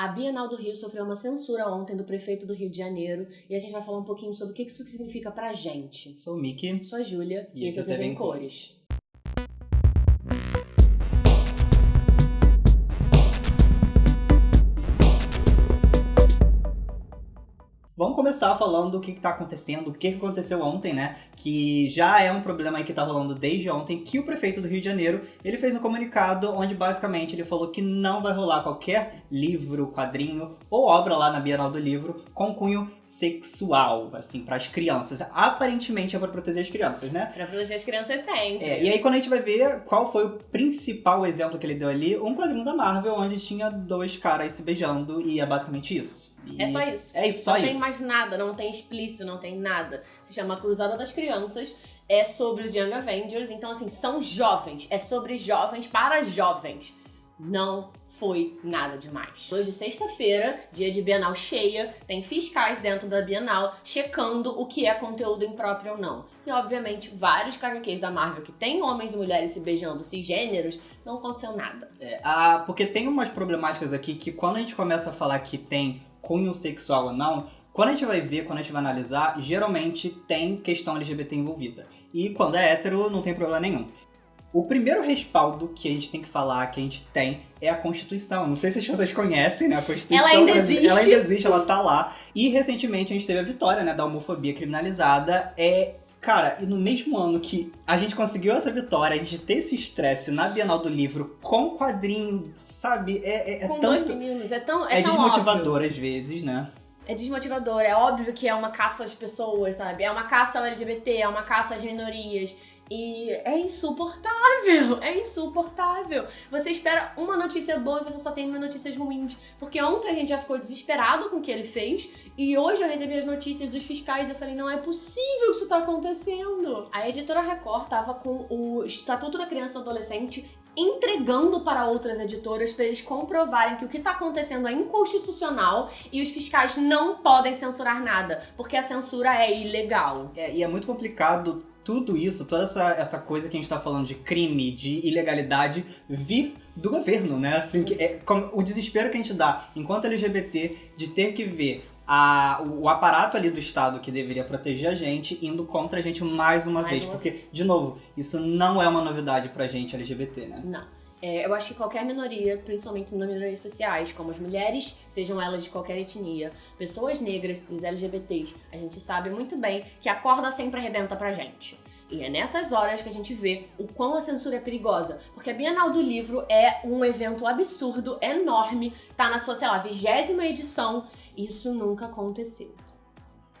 A Bienal do Rio sofreu uma censura ontem do prefeito do Rio de Janeiro e a gente vai falar um pouquinho sobre o que isso significa pra gente. Sou o Mickey. Sou a Júlia e, E esse é o TV em Cores. Vamos começar falando do que está acontecendo, o que aconteceu ontem, né? Que já é um problema aí que tá rolando desde ontem, que o prefeito do Rio de Janeiro, ele fez um comunicado onde basicamente ele falou que não vai rolar qualquer livro, quadrinho ou obra lá na Bienal do Livro com cunho sexual, assim, para as crianças. Aparentemente é para proteger as crianças, né? Pra proteger as crianças sempre. É, e aí quando a gente vai ver qual foi o principal exemplo que ele deu ali, um quadrinho da Marvel onde tinha dois caras se beijando e é basicamente isso. E É só isso. É isso, só não isso. tem mais nada, não tem explícito, não tem nada. Se chama Cruzada das Crianças, é sobre os Young Avengers, então assim, são jovens, é sobre jovens para jovens. Não foi nada demais. Hoje, sexta-feira, dia de Bienal cheia, tem fiscais dentro da Bienal checando o que é conteúdo impróprio ou não. E, obviamente, vários HQs da Marvel que tem homens e mulheres se beijando cisgêneros, não aconteceu nada. É, ah, porque tem umas problemáticas aqui que quando a gente começa a falar que tem cunho sexual ou não, quando a gente vai ver, quando a gente vai analisar, geralmente tem questão LGBT envolvida. E quando é hétero, não tem problema nenhum. O primeiro respaldo que a gente tem que falar, que a gente tem, é a Constituição. Não sei se as pessoas conhecem, né? A Constituição. Ela ainda brasileira- Ela existe. ainda existe, ela tá lá. E recentemente a gente teve a vitória, né, da homofobia criminalizada. É Cara, e no mesmo ano que a gente conseguiu essa vitória, a gente ter esse estresse na Bienal do Livro com quadrinho, sabe? É, é, é Com tanto. dois meninos, é tão, é É tão óbvio. desmotivador às vezes, né? É desmotivador, é óbvio que é uma caça às pessoas, sabe? É uma caça ao LGBT, é uma caça às minorias. E é insuportável, é insuportável. Você espera uma notícia boa e você só tem notícias ruins. Porque ontem a gente já ficou desesperado com o que ele fez e hoje eu recebi as notícias dos fiscais e eu falei, não é possível que isso tá acontecendo. A editora Record tava com o Estatuto da Criança e do Adolescente entregando para outras editoras para eles comprovarem que o que está acontecendo é inconstitucional e os fiscais não podem censurar nada, porque a censura é ilegal. É, e é muito complicado tudo isso, toda essa, essa coisa que a gente tá falando de crime, de ilegalidade, vir do governo, né? Assim, que é, como- o desespero que a gente dá enquanto LGBT de ter que ver a, o, o aparato ali do Estado que deveria proteger a gente indo contra a gente mais uma Mais vez. uma porque, de novo, isso não é uma novidade pra gente LGBT, né? Não. É, eu acho que qualquer minoria, principalmente minorias sociais, como as mulheres, sejam elas de qualquer etnia, pessoas negras, os LGBTs, a gente sabe muito bem que a corda sempre arrebenta pra gente. E é nessas horas que a gente vê o quão a censura é perigosa. Porque a Bienal do Livro é um evento absurdo, enorme, tá na sua, sei lá, vigésima edição. Isso nunca aconteceu.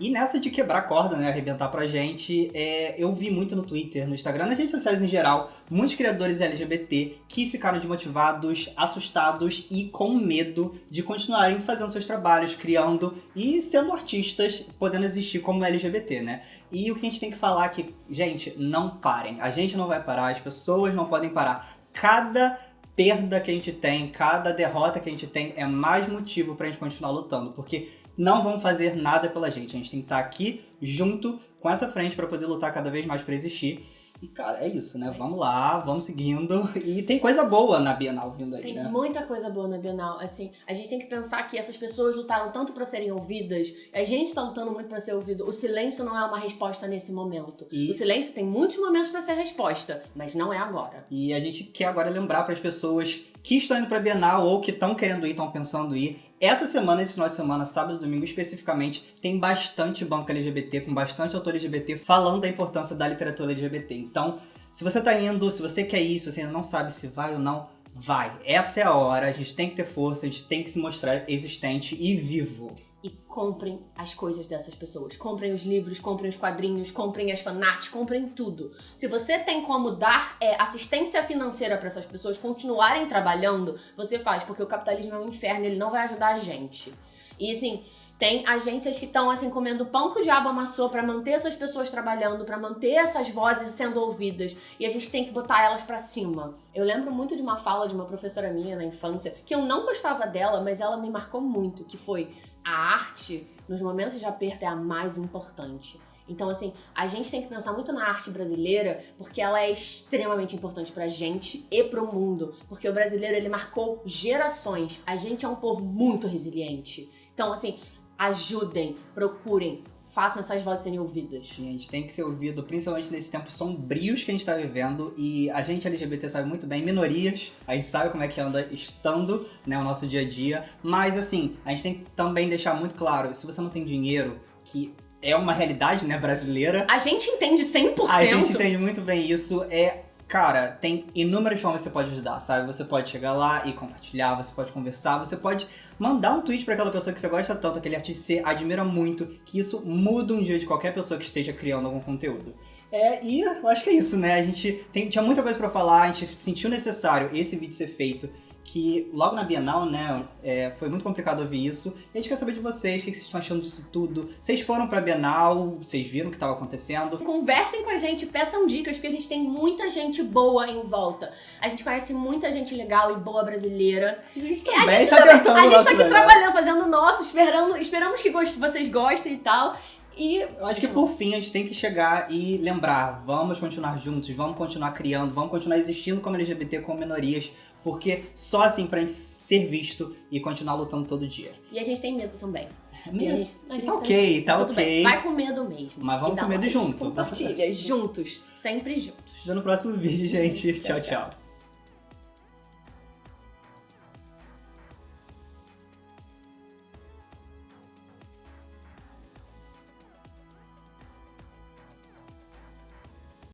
E nessa de quebrar corda, né, arrebentar pra gente, é, eu vi muito no Twitter, no Instagram, nas redes sociais em geral, muitos criadores LGBT que ficaram desmotivados, assustados e com medo de continuarem fazendo seus trabalhos, criando e sendo artistas, podendo existir como LGBT, né? E o que a gente tem que falar é que, gente, não parem. A gente não vai parar, as pessoas não podem parar. Cada perda que a gente tem, cada derrota que a gente tem é mais motivo pra gente continuar lutando, porque não vão fazer nada pela gente. A gente tem que estar aqui junto com essa frente para poder lutar cada vez mais para existir. E, cara, é isso, né? É vamos isso. lá, vamos seguindo. E tem coisa boa na Bienal vindo aí, Tem né? muita coisa boa na Bienal. Assim, a gente tem que pensar que essas pessoas lutaram tanto pra serem ouvidas, a gente tá lutando muito pra ser ouvido. O silêncio não é uma resposta nesse momento. E- O silêncio tem muitos momentos pra ser resposta, mas não é agora. E a gente quer agora lembrar para as pessoas que estão indo para a Bienal ou que estão querendo ir, estão pensando em ir. Essa semana, esse final de semana, sábado e domingo especificamente, tem bastante banco LGBT, com bastante autor LGBT falando da importância da literatura LGBT. Então, se você tá indo, se você quer ir, se você ainda não sabe se vai ou não, vai. Essa é a hora, a gente tem que ter força, a gente tem que se mostrar existente e vivo. E comprem as coisas dessas pessoas. Comprem os livros, comprem os quadrinhos, comprem as fanarts, comprem tudo. Se você tem como dar é, assistência financeira pra essas pessoas continuarem trabalhando, você faz, porque o capitalismo é um inferno, ele não vai ajudar a gente. E assim, tem agências que estão assim comendo pão que o diabo amassou pra manter essas pessoas trabalhando, pra manter essas vozes sendo ouvidas, e a gente tem que botar elas pra cima. Eu lembro muito de uma fala de uma professora minha na infância, que eu não gostava dela, mas ela me marcou muito, que foi a arte, nos momentos de aperto, é a mais importante. Então, assim, a gente tem que pensar muito na arte brasileira, porque ela é extremamente importante pra gente e pro mundo. Porque o brasileiro, ele marcou gerações. A gente é um povo muito resiliente. Então, assim, ajudem, procurem, façam essas vozes serem ouvidas. Gente, tem que ser ouvido, principalmente nesses tempos sombrios que a gente tá vivendo. E a gente LGBT sabe muito bem, minorias, a gente sabe como é que anda estando, né, o nosso dia a dia. Mas assim, a gente tem que também deixar muito claro, se você não tem dinheiro, que é uma realidade, né, brasileira. A gente entende 100%. A gente entende muito bem isso. É Cara, tem inúmeras formas que você pode ajudar, sabe? Você pode chegar lá e compartilhar, você pode conversar, você pode mandar um tweet para aquela pessoa que você gosta tanto, aquele artista que você admira muito, que isso muda um dia de qualquer pessoa que esteja criando algum conteúdo. É, e eu acho que é isso, né? A gente tem, tinha muita coisa para falar, a gente sentiu necessário esse vídeo ser feito que logo na Bienal, né, é, foi muito complicado ouvir isso. E a gente quer saber de vocês, o que vocês estão achando disso tudo. Vocês foram pra Bienal, vocês viram o que estava acontecendo? Conversem com a gente, peçam dicas, porque a gente tem muita gente boa em volta. A gente conhece muita gente legal e boa brasileira. A gente E a gente tá também- tentando A gente nosso tá aqui trabalhando, fazendo o nosso, esperando, esperamos que vocês gostem e tal. E Eu acho que por fim a gente tem que chegar e lembrar, vamos continuar juntos, vamos continuar criando, vamos continuar existindo como LGBT, como minorias, porque só assim pra gente ser visto e continuar lutando todo dia. E a gente tem medo também. E a Medo. gente, a gente Tá ok, tá ok. bem. Vai com medo mesmo. Mas vamos com medo like, junto. Compartilha, juntos. Sempre juntos. Se vê no próximo vídeo, gente. Tchau, tchau. tchau.